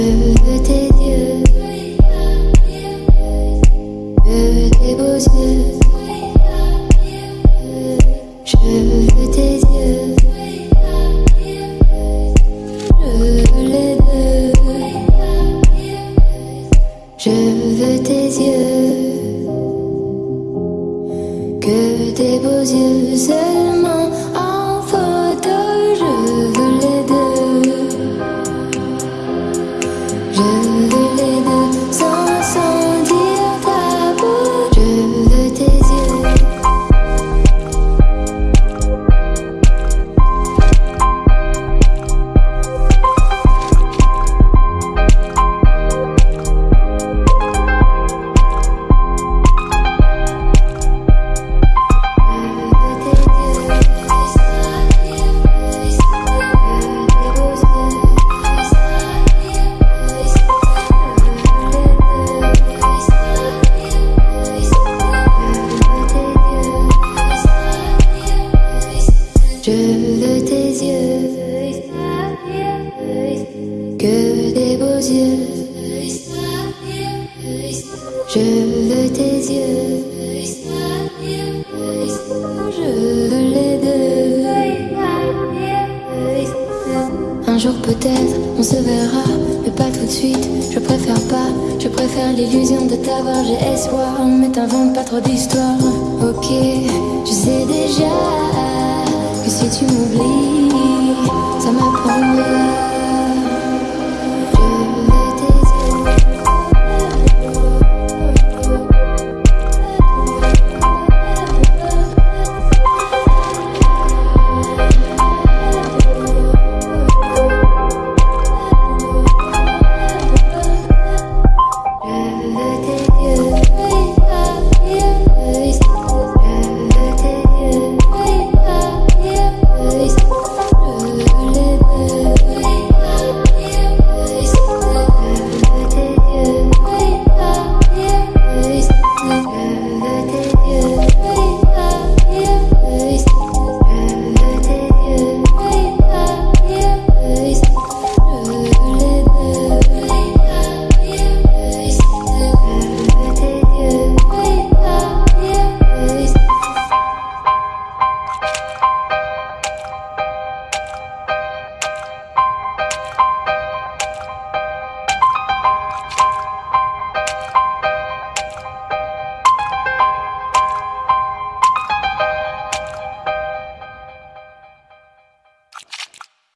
veux tes yeux, que tes beaux yeux. Je veux tes yeux, je veux les deux. Je veux tes yeux, que tes beaux yeux seulement que des beaux yeux. Je veux tes yeux, je veux les deux. Un jour peut-être on se verra, mais pas tout de suite. Je préfère pas, je préfère l'illusion de t'avoir. J'ai espoir, mais t'invente pas trop d'histoires. Ok, je sais déjà que si tu m'oublies, ça m'apprendrait